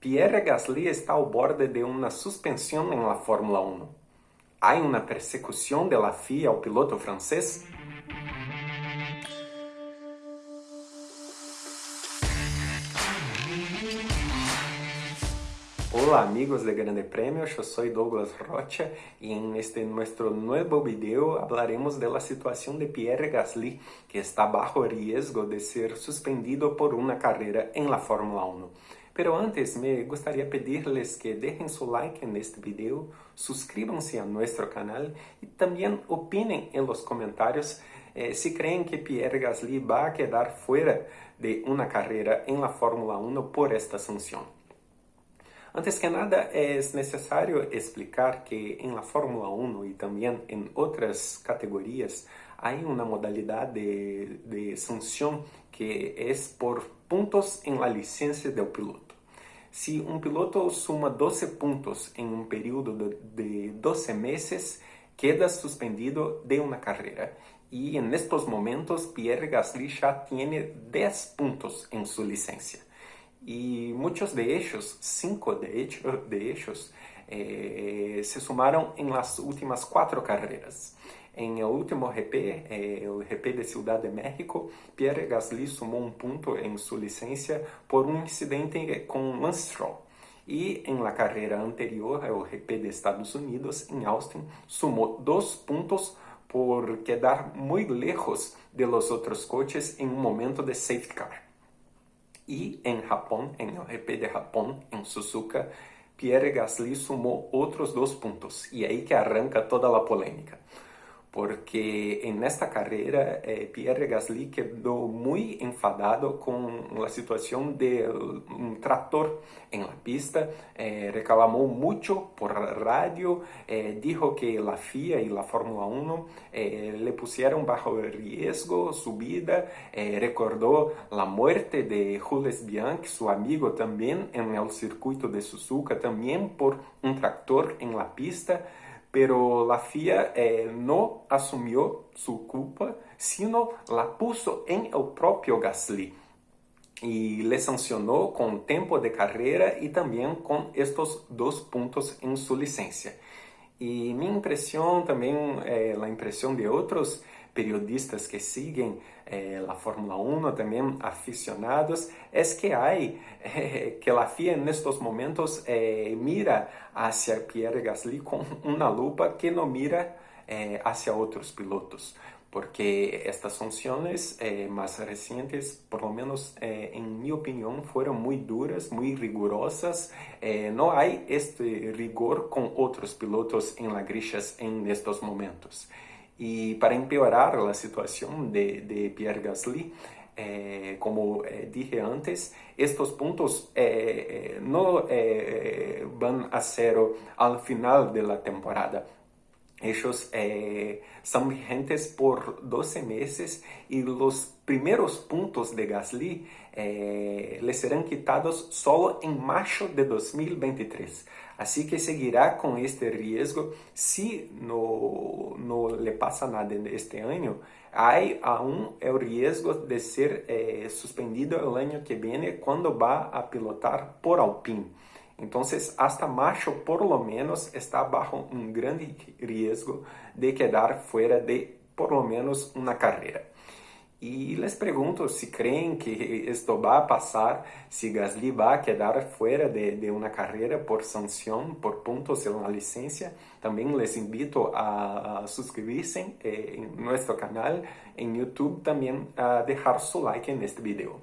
Pierre Gasly está ao borde de uma suspensão em la Fórmula 1. Há uma persecução de la FIA ao piloto francês? Hola amigos de Grande Premio, eu sou Douglas Rocha e em este nosso novo vídeo hablaremos da situação de Pierre Gasly, que está bajo risco de ser suspendido por uma carreira em la Fórmula 1. Pero antes, me gustaría pedirles que dejen su like en este video, suscríbanse a nuestro canal y también opinen en los comentarios eh, si creen que Pierre Gasly va a quedar fuera de una carrera en la Fórmula 1 por esta sanción. Antes que nada, es necesario explicar que en la Fórmula 1 y también en otras categorías hay una modalidad de, de sanción que es por puntos en la licencia del piloto. Se um piloto suma 12 pontos em um período de 12 meses, queda suspendido de uma carreira. E em estes momentos, Pierre Gasly já tem 10 pontos em sua licença. E muitos de ellos, cinco de ellos, de ellos eh, se sumaram em las últimas quatro carreiras. Em el último GP, eh, el GP de Ciudad de México, Pierre Gasly sumou um ponto em sua licença por um incidente com Lance Stroll. E em la carreira anterior, o GP de Estados Unidos, em Austin, sumou dois pontos por quedar muito lejos de los outros coches em um momento de safety car. E em Japão, em o GP de Japão, em Suzuka, Pierre Gasly sumou outros dois pontos. E é aí que arranca toda a polêmica porque en esta carrera eh, Pierre Gasly quedó muy enfadado con la situación de un tractor en la pista, eh, mucho por radio, eh, dijo que la FIA y la Fórmula 1 eh, le pusieron bajo riesgo su vida, eh, recordó la muerte de Jules Bianchi, su amigo también en el circuito de Suzuka, también por un tractor en la pista, pero la FIA eh, no asumió su culpa, sino la puso en el propio Gasly y le sancionó con tiempo de carrera y también con estos dos puntos en su licencia. Y mi impresión, también eh, la impresión de otros periodistas que siguen eh, la Fórmula 1, también aficionados, es que hay, eh, que la FIA en estos momentos eh, mira hacia Pierre Gasly con una lupa que no mira eh, hacia otros pilotos. Porque estas sanciones eh, más recientes, por lo menos eh, en mi opinión, fueron muy duras, muy rigurosas. no hay este rigor con otros pilotos en las grillas en estos momentos. E para empeorar a situação de, de Pierre Gasly, eh, como eh, dije antes, estes pontos eh, eh não eh, vão a zero al final da temporada. Ellos eh, são vigentes por 12 meses e os primeiros pontos de Gasly eh, le serão quitados solo em março de 2023. Assim que seguirá com este risco se no, no le passa nada este ano. Há aún o risco de ser eh, suspendido o ano que vem quando vá a pilotar por Alpine. Então, hasta março, por lo menos, está bajo um grande risco de quedar fora de por lo menos uma carreira. E les pergunto se creem que isto vai passar, se Gasly vai quedar fora de, de uma carreira por sanção, por pontos em uma licença. Também les invito a, a suscribirse eh, em nosso canal em YouTube, também a deixar seu like neste vídeo.